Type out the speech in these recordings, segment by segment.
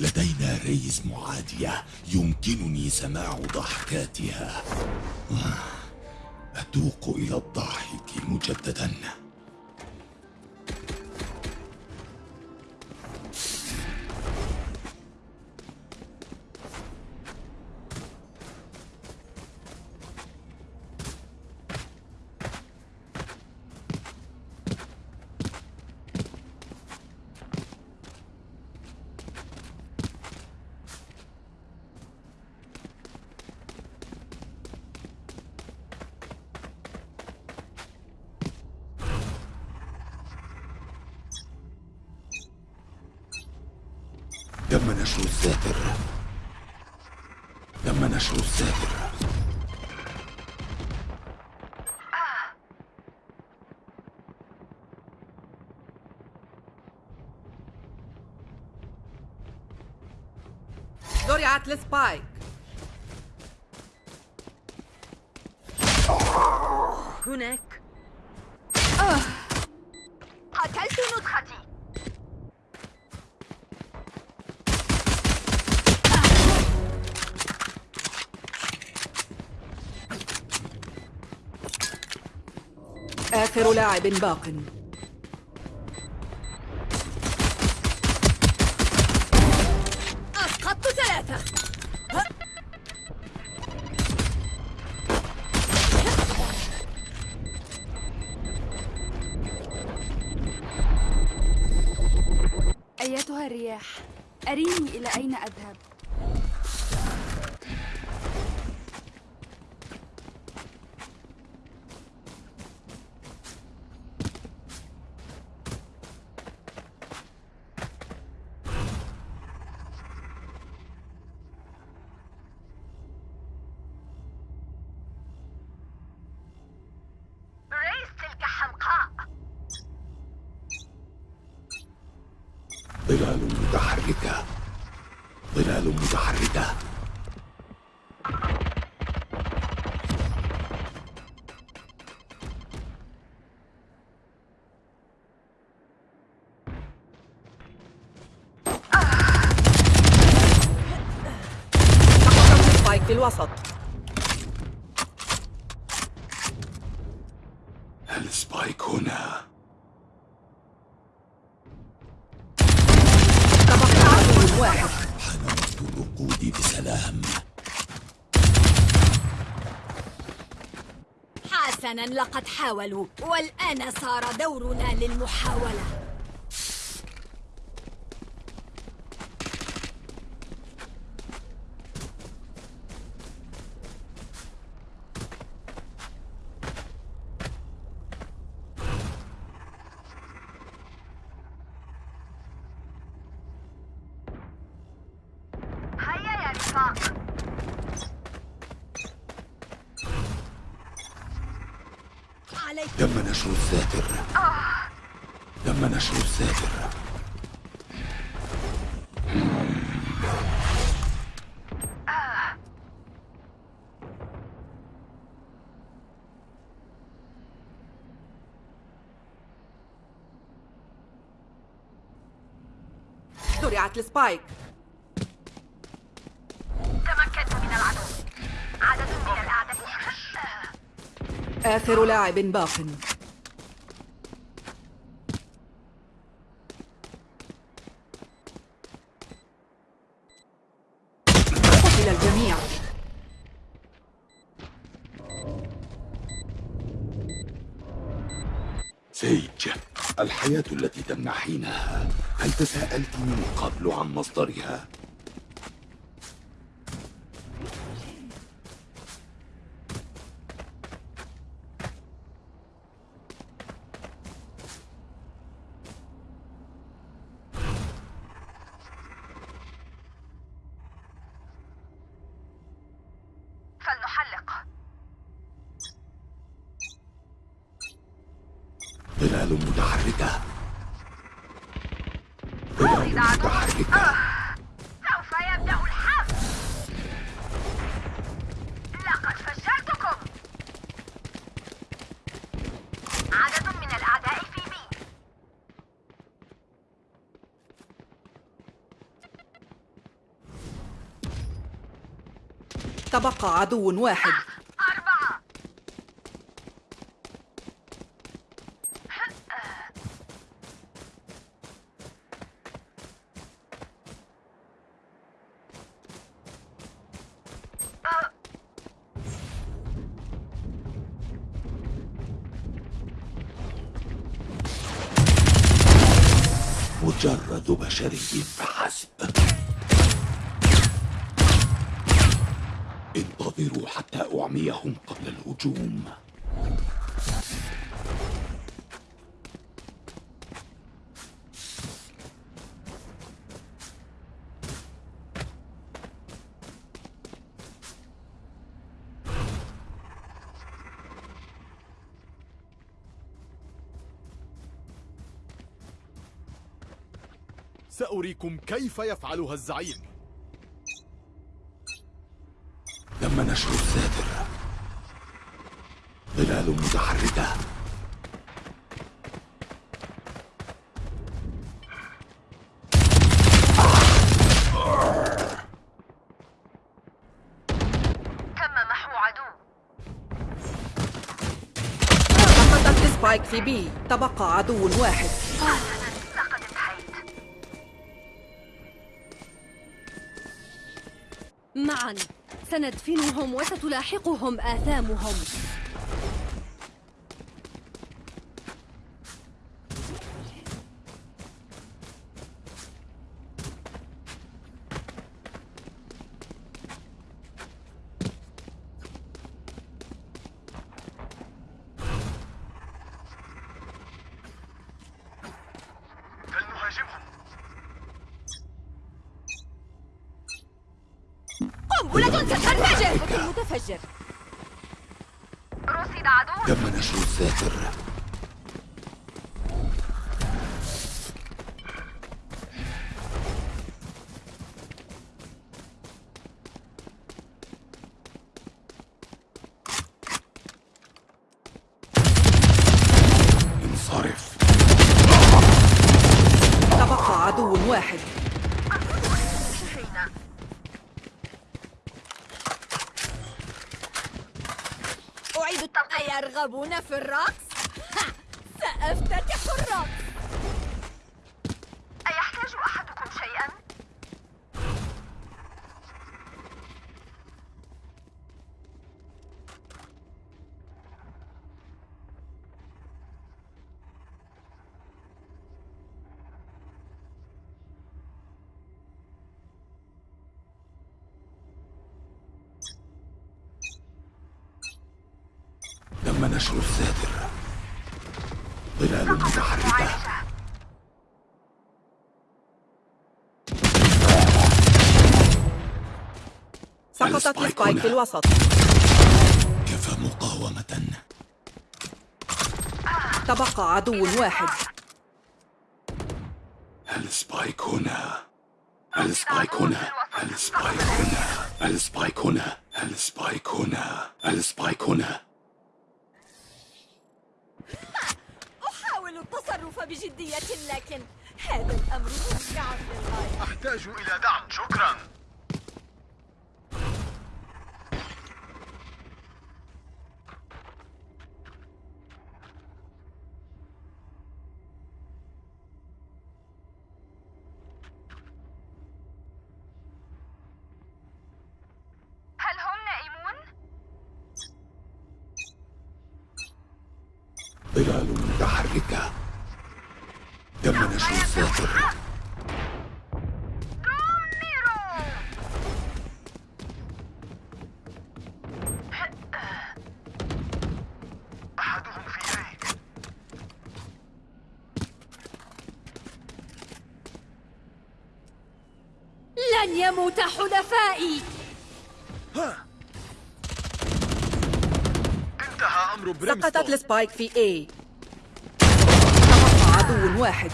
لدينا ريز معادية يمكنني سماع ضحكاتها. أتوق إلى الضحك مجددا. نشر الساتر. تم نشر الساتر. زرعت السبايك هناك آخر لاعب باق. أسقطت ثلاثة. أيتها الرياح أريني إلى أين أذهب؟ في الوسط. السبايك هنا. تبقى عدو واحد الركود بسلام حسنا لقد حاولوا والآن صار دورنا للمحاولة هيا يا رفاق عليك تم نشر الساتر تم نشر الساتر زرعت السبايك آخر لاعب باق قتل الجميع سيج الحياة التي تمنحينها هل تساءلت من قبل عن مصدرها؟ فلنحلق ظلال متحركة ظلال متحركة سوف يبدأ الحرب لقد فشلتكم عدد من الأعداء في بي تبقى عدو واحد. الهجوم سأريكم كيف يفعلها الزعيم. تم نشر الساتر في بي تبقى عدو واحد. معا. سندفنهم وستلاحقهم آثامهم فلنهاجمهم قنبلة ستنفجر متفجر رصد عدو تم نشر الساتر انصرف تبقى عدو واحد انتهينا أعيد التنقية أيرغبون في الرقص؟ ها، سأفتتح الرقص أيحتاج أحدكم شيئا؟ تم نشر الساتر ظلال متحركة. سقطت ال spike. في الوسط. كفى مقاومة. تبقى عدو واحد. السبايك هنا. السبايك هنا. السبايك هنا. السبايك هنا. ال spike هنا. ال spike هنا. بجدية لكن هذا الأمر ممتع للغاية أحتاج إلى دعم شكرا. هل هم نائمون؟ ظلال متحركة تم نشر الساتر دمروا أحدهم في يدي لن يموت حلفائي. انتهى أمر سقطت بريمستون السبايك في عدو واحد.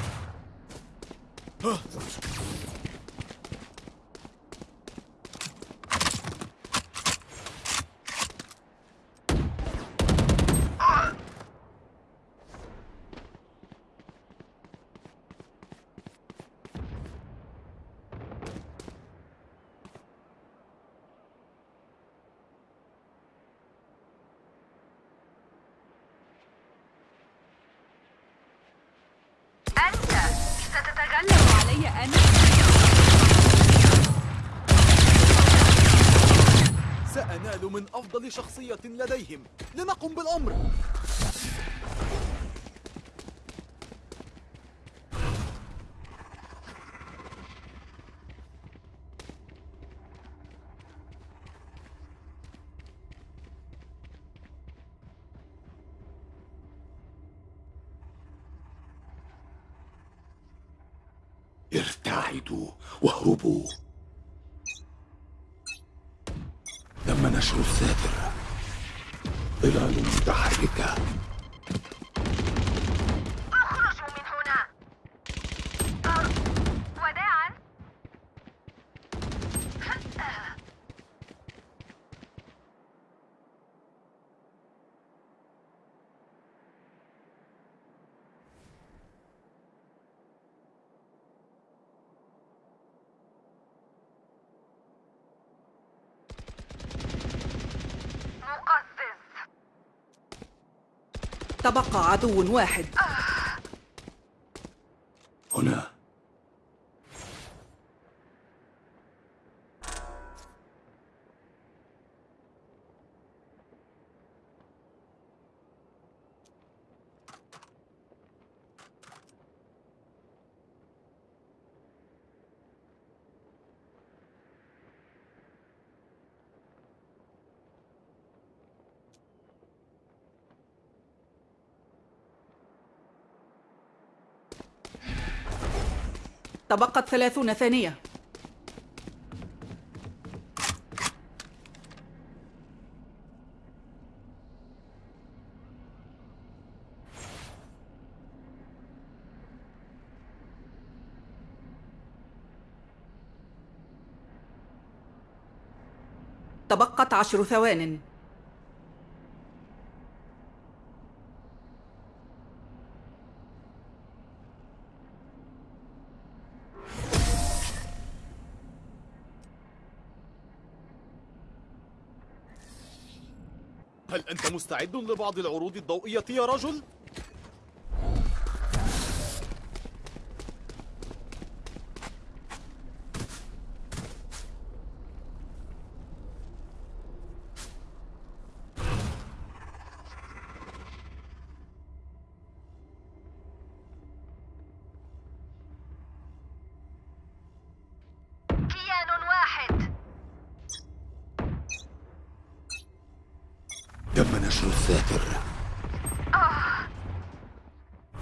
لديهم لنقم بالأمر. ارتعدوا واهربوا. تم نشر الساتر ظلال متحركة اخرجوا من هنا آه، وداعا مقزز تبقى عدو واحد. هنا. تبقت ثلاثون ثانية. تبقت عشر ثوان. مستعد لبعض العروض الضوئية يا رجل؟ كيان واحد تم نشر الساتر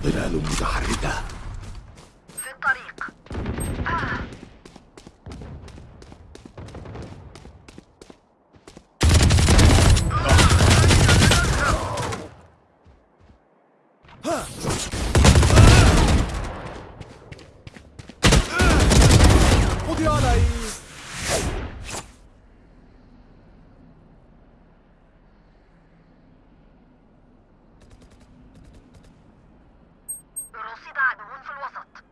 ظلال متحركة في الطريق قضي علي رصد عدو في الوسط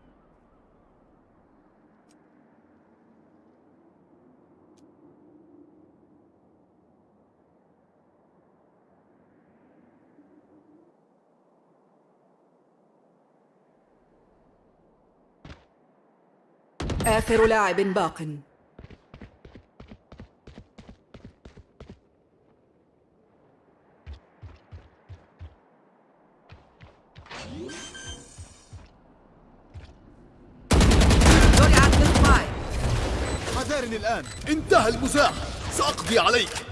آخر لاعب باق. حذارني الآن. انتهى المزاح سأقضي عليك.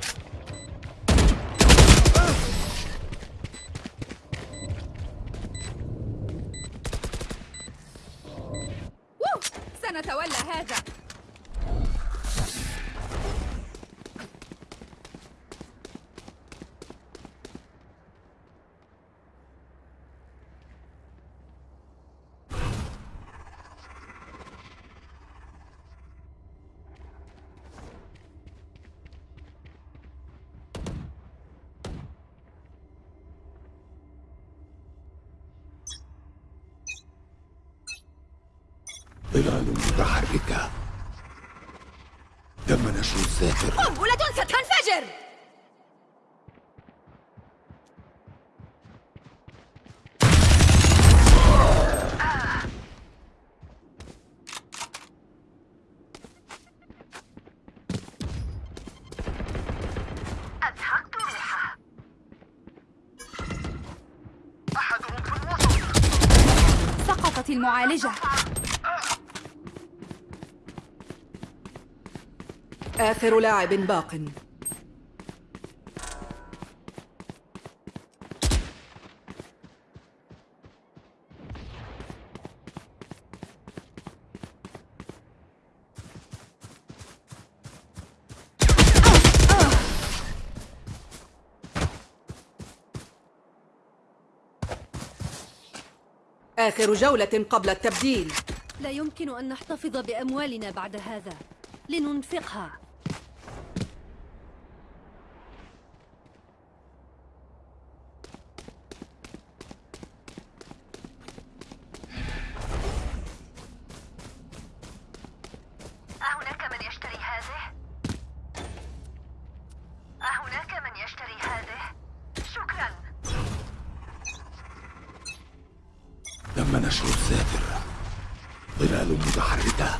ظلال متحركة. تم نشر الزافر قنبلة ستنفجر المعالجة. آخر لاعب باق. آخر جولة قبل التبديل. لا يمكن أن نحتفظ بأموالنا بعد هذا. لننفقها. تم نشر الساتر ظلال متحركة.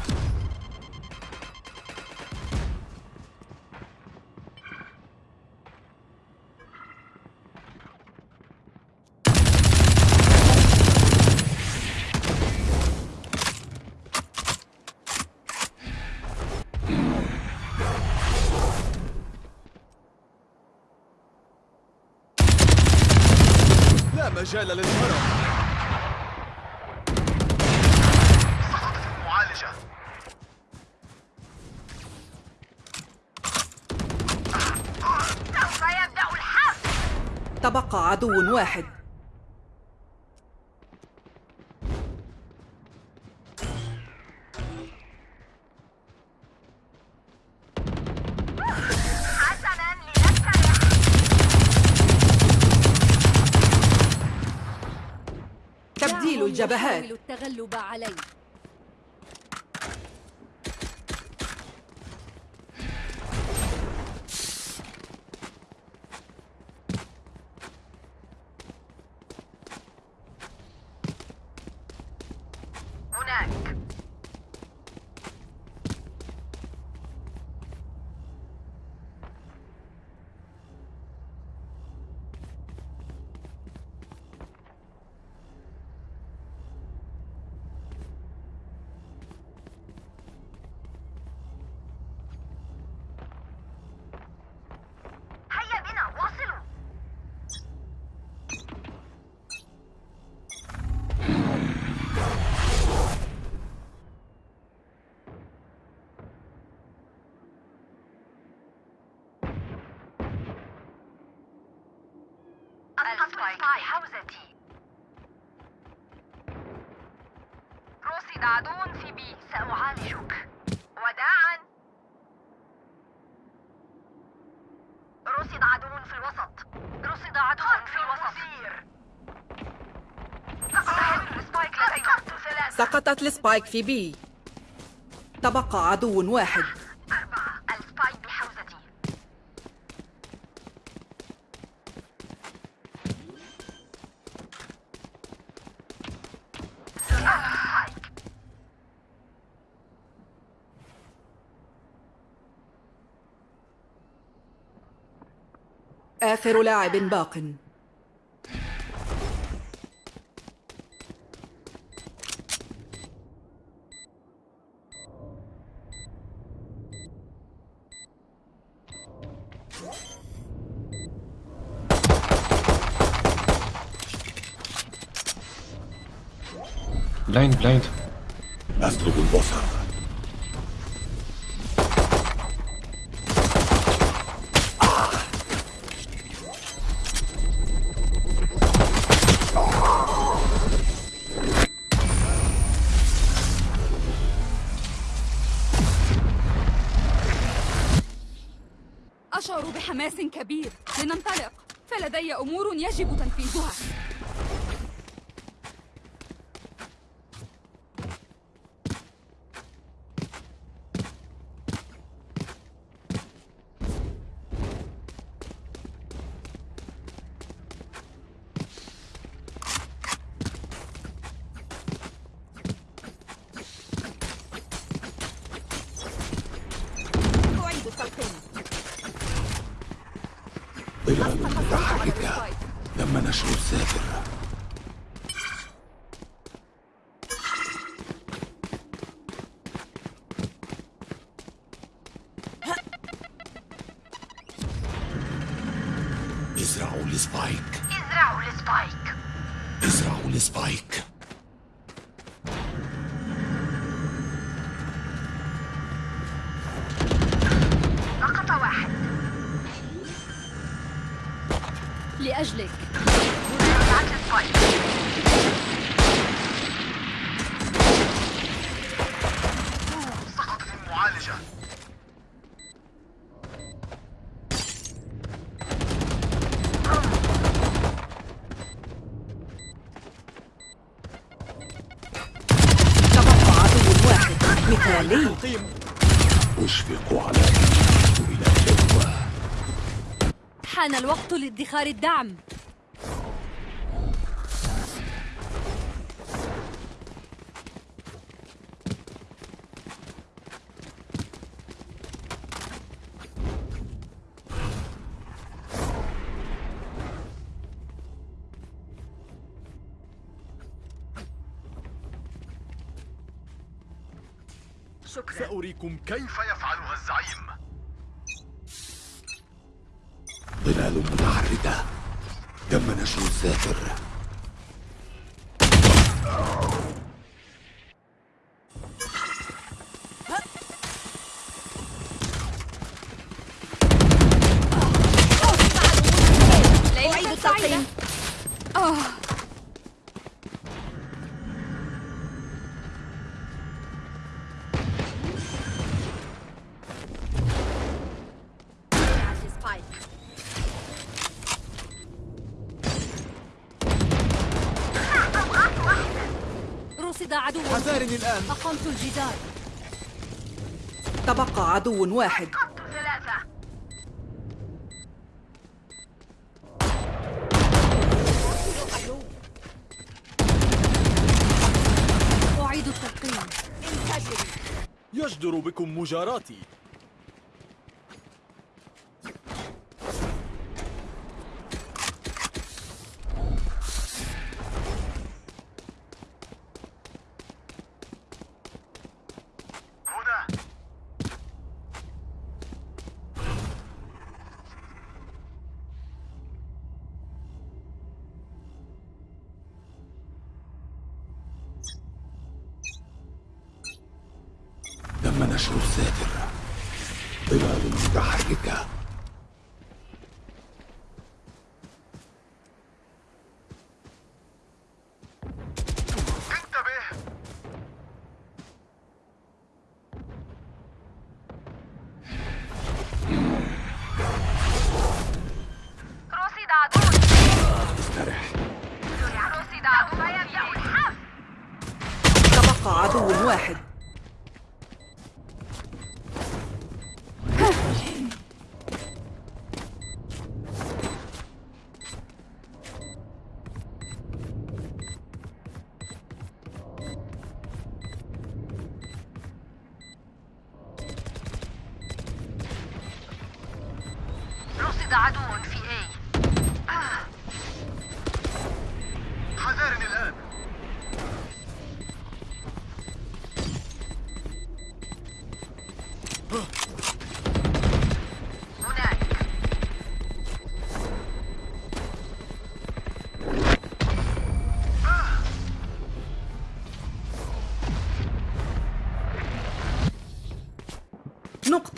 تبقى عدو واحد. تبديل الجبهات. التغلب علي هناك هيا بنا واصلوا ال spike بحوزتي رصد عدو في B سأعالجك وداعا. رصد عدو في الوسط. رصد عدو في الوسط. سقط ال spike سقطت ال spike في B. تبقى عدو واحد أربعة ال spike بحوزتي السبايك آخر لاعب باق. بلايند بلايند بحماس كبير. لننطلق. فلدي أمور يجب تنفيذها أعيد التلقين تم نشر الساتر القيم أشفق على إلى حان الوقت لادخار الدعم. سأريكم كيف يفعلها الزعيم؟ ظلال متحركة. تم نشر الساتر حذارني الآن. أقمت الجدار. تبقى عدو واحد. أعيد التلقيم. يجدر بكم مجاراتي. واحد.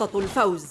نقطة الفوز.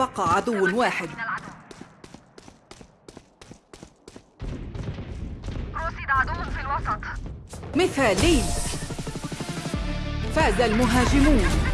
تبقى عدو واحد. رصد عدو في الوسط. مثالي. فاز المهاجمون.